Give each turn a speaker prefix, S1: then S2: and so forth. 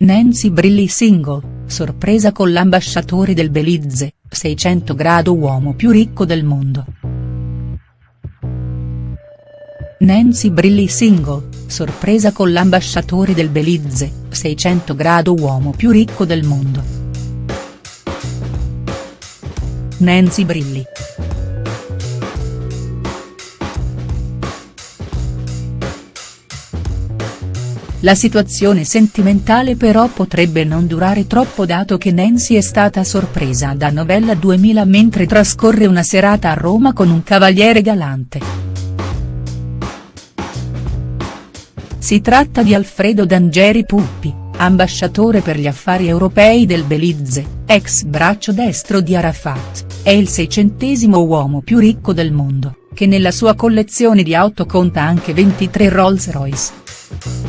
S1: Nancy Brilli single, sorpresa con l'ambasciatore del Belize, 600 grado uomo più ricco del mondo. Nancy Brilli single, sorpresa con l'ambasciatore del Belize, 600 grado uomo più ricco del mondo. Nancy Brilli. La situazione sentimentale però potrebbe non durare troppo dato che Nancy è stata sorpresa da Novella 2000 mentre trascorre una serata a Roma con un cavaliere galante. Si tratta di Alfredo D'Angeri Puppi, ambasciatore per gli affari europei del Belize, ex braccio destro di Arafat, è il seicentesimo uomo più ricco del mondo, che nella sua collezione di auto conta anche 23 Rolls Royce.